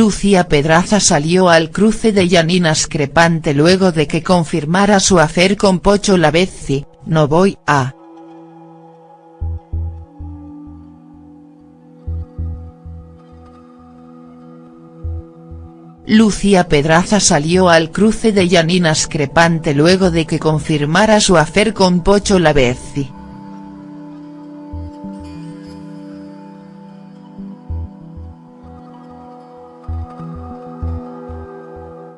Lucía Pedraza salió al cruce de Janina Screpante luego de que confirmara su afer con Pocho Lavezzi, no voy a. Lucía Pedraza salió al cruce de Janina Screpante luego de que confirmara su afer con Pocho Lavezzi.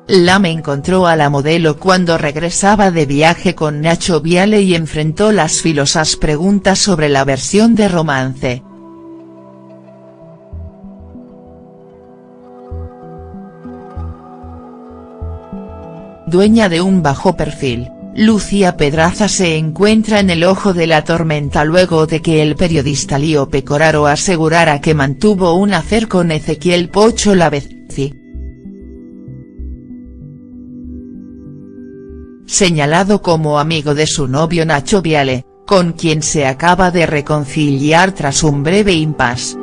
Lame encontró a la modelo cuando regresaba de viaje con Nacho Viale y enfrentó las filosas preguntas sobre la versión de romance. Dueña de un bajo perfil, Lucía Pedraza se encuentra en el ojo de la tormenta luego de que el periodista Lío Pecoraro asegurara que mantuvo un afer con Ezequiel Pocho Lavezzi. Señalado como amigo de su novio Nacho Viale, con quien se acaba de reconciliar tras un breve impasse.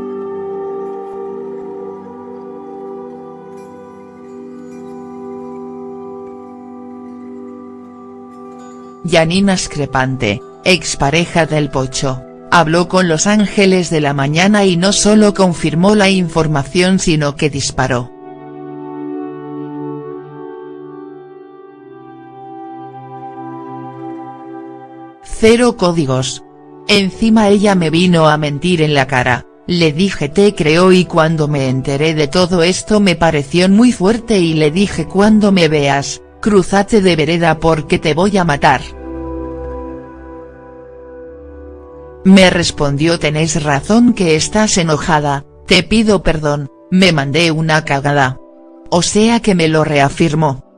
Janina Screpante, expareja del Pocho, habló con Los Ángeles de la Mañana y no solo confirmó la información sino que disparó. Cero códigos. Encima ella me vino a mentir en la cara, le dije te creo y cuando me enteré de todo esto me pareció muy fuerte y le dije cuando me veas, cruzate de vereda porque te voy a matar. Me respondió tenés razón que estás enojada, te pido perdón, me mandé una cagada. O sea que me lo reafirmó.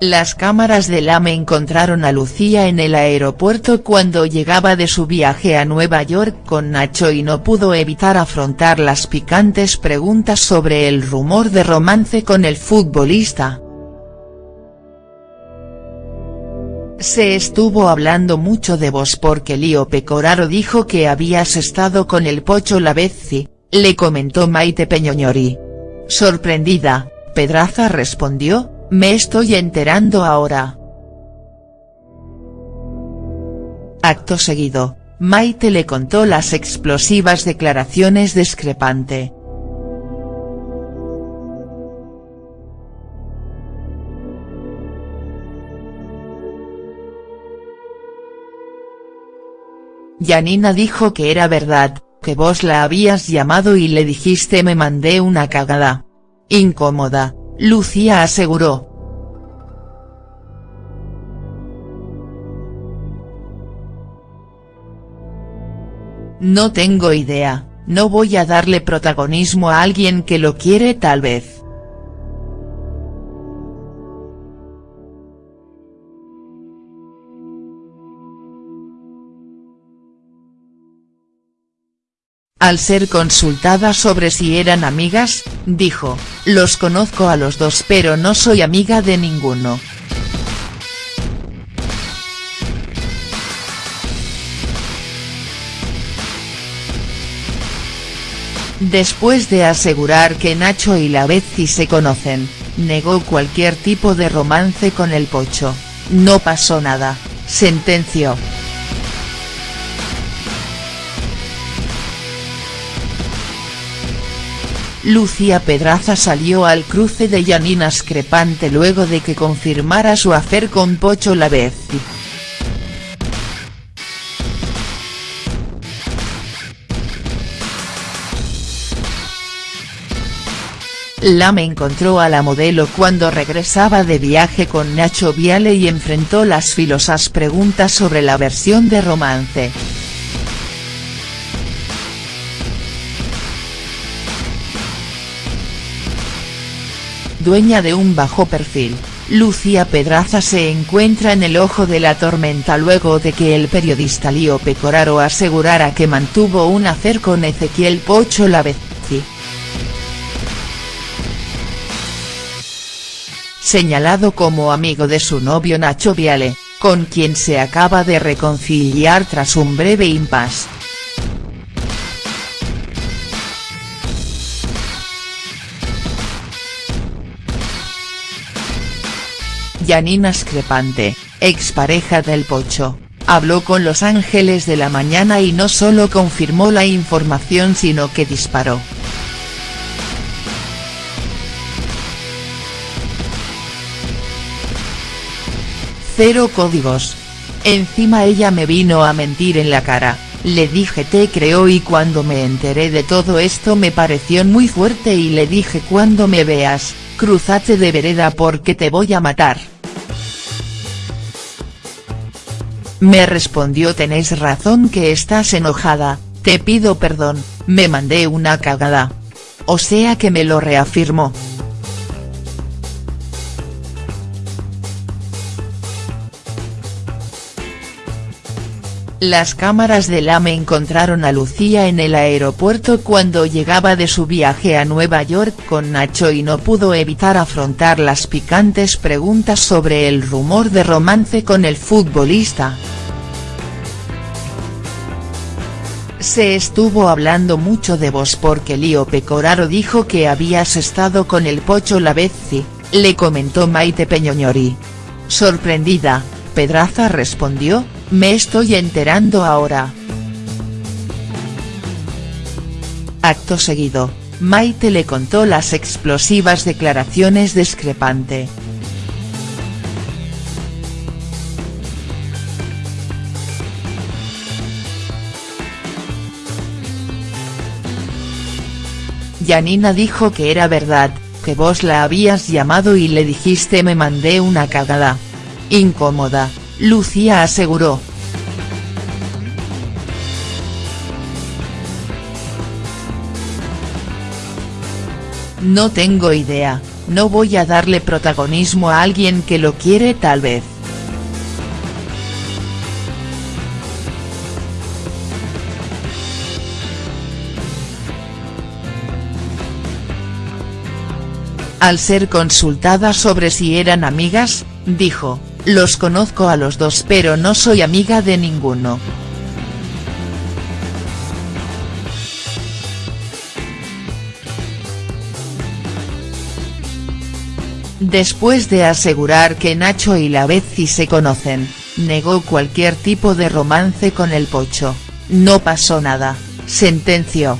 Las cámaras del AME encontraron a Lucía en el aeropuerto cuando llegaba de su viaje a Nueva York con Nacho y no pudo evitar afrontar las picantes preguntas sobre el rumor de romance con el futbolista. Se estuvo hablando mucho de vos porque Lío Pecoraro dijo que habías estado con el Pocho Lavezzi, le comentó Maite Peñoñori. Sorprendida, Pedraza respondió, me estoy enterando ahora. Acto seguido, Maite le contó las explosivas declaraciones discrepante. Yanina dijo que era verdad, que vos la habías llamado y le dijiste me mandé una cagada. Incómoda, Lucía aseguró. No tengo idea, no voy a darle protagonismo a alguien que lo quiere tal vez. Al ser consultada sobre si eran amigas, dijo, los conozco a los dos pero no soy amiga de ninguno. Después de asegurar que Nacho y la Betsy se conocen, negó cualquier tipo de romance con el Pocho, no pasó nada, sentenció. Lucía Pedraza salió al cruce de Janina Screpante luego de que confirmara su afer con Pocho Lavezzi. Lame encontró a la modelo cuando regresaba de viaje con Nacho Viale y enfrentó las filosas preguntas sobre la versión de romance. Dueña de un bajo perfil, Lucía Pedraza se encuentra en el ojo de la tormenta luego de que el periodista Lío Pecoraro asegurara que mantuvo un afer con Ezequiel Pocho Lavezzi. Señalado como amigo de su novio Nacho Viale, con quien se acaba de reconciliar tras un breve impasse. Janina Screpante, expareja del Pocho, habló con Los Ángeles de la Mañana y no solo confirmó la información sino que disparó. Cero códigos. Encima ella me vino a mentir en la cara, le dije te creo y cuando me enteré de todo esto me pareció muy fuerte y le dije cuando me veas, cruzate de vereda porque te voy a matar. Me respondió tenés razón que estás enojada, te pido perdón, me mandé una cagada. O sea que me lo reafirmó. Las cámaras del AME encontraron a Lucía en el aeropuerto cuando llegaba de su viaje a Nueva York con Nacho y no pudo evitar afrontar las picantes preguntas sobre el rumor de romance con el futbolista. Se estuvo hablando mucho de vos porque Lío Pecoraro dijo que habías estado con el Pocho Lavezzi, le comentó Maite Peñoñori. Sorprendida, Pedraza respondió, me estoy enterando ahora. Acto seguido, Maite le contó las explosivas declaraciones discrepante. Janina dijo que era verdad, que vos la habías llamado y le dijiste me mandé una cagada. Incómoda, Lucía aseguró. No tengo idea, no voy a darle protagonismo a alguien que lo quiere tal vez. Al ser consultada sobre si eran amigas, dijo, los conozco a los dos pero no soy amiga de ninguno. Después de asegurar que Nacho y la Betsy se conocen, negó cualquier tipo de romance con el Pocho, no pasó nada, sentenció.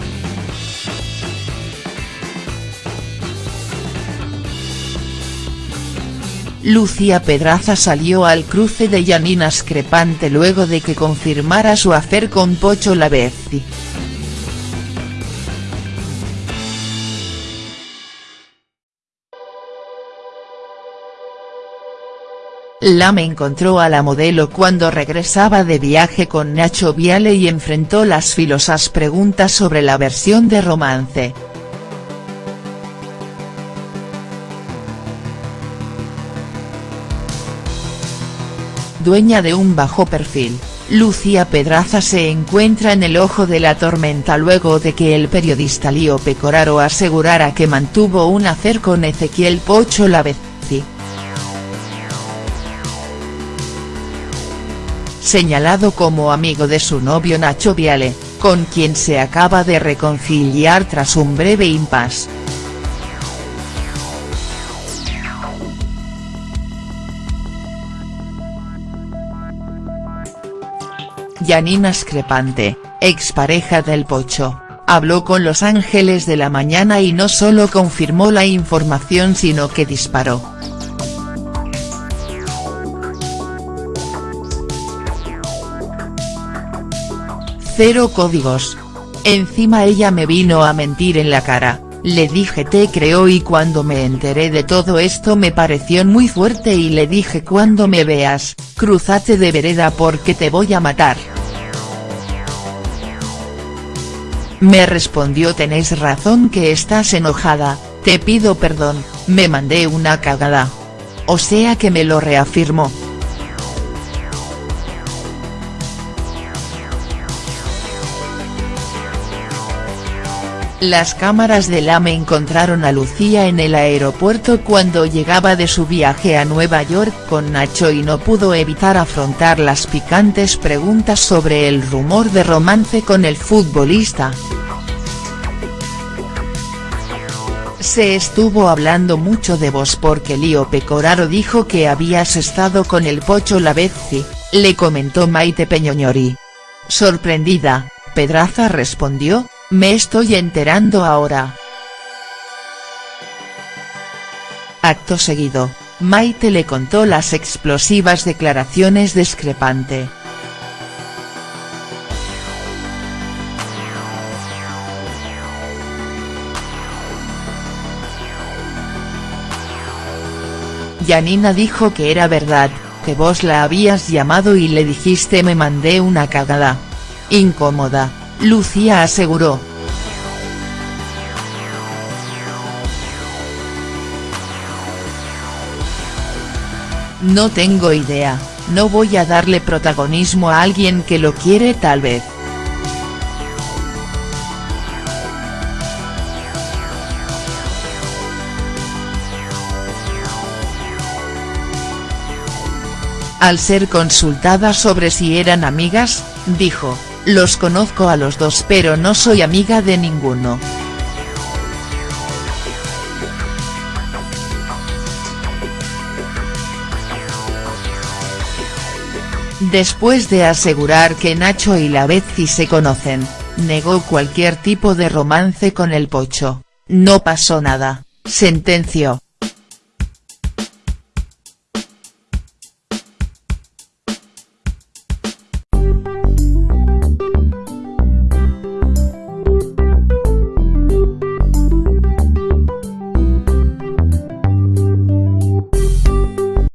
Lucía Pedraza salió al cruce de Janina Screpante luego de que confirmara su afer con Pocho Lavezzi. Lame encontró a la modelo cuando regresaba de viaje con Nacho Viale y enfrentó las filosas preguntas sobre la versión de romance. Dueña de un bajo perfil, Lucía Pedraza se encuentra en el ojo de la tormenta luego de que el periodista Lío Pecoraro asegurara que mantuvo un hacer con Ezequiel Pocho Lavezzi. Señalado como amigo de su novio Nacho Viale, con quien se acaba de reconciliar tras un breve impasse. Janina Screpante, expareja del Pocho, habló con Los Ángeles de la Mañana y no solo confirmó la información sino que disparó. Cero códigos. Encima ella me vino a mentir en la cara, le dije te creo y cuando me enteré de todo esto me pareció muy fuerte y le dije cuando me veas, cruzate de vereda porque te voy a matar. Me respondió tenés razón que estás enojada, te pido perdón, me mandé una cagada. O sea que me lo reafirmó. Las cámaras del AME encontraron a Lucía en el aeropuerto cuando llegaba de su viaje a Nueva York con Nacho y no pudo evitar afrontar las picantes preguntas sobre el rumor de romance con el futbolista. Se estuvo hablando mucho de vos porque Lío Pecoraro dijo que habías estado con el Pocho Lavezzi, le comentó Maite Peñoñori. Sorprendida, Pedraza respondió, me estoy enterando ahora. Acto seguido, Maite le contó las explosivas declaraciones discrepante. Yanina dijo que era verdad, que vos la habías llamado y le dijiste me mandé una cagada. Incómoda, Lucía aseguró. No tengo idea, no voy a darle protagonismo a alguien que lo quiere tal vez. Al ser consultada sobre si eran amigas, dijo, los conozco a los dos pero no soy amiga de ninguno. Después de asegurar que Nacho y la Betsy se conocen, negó cualquier tipo de romance con el Pocho, no pasó nada, sentenció.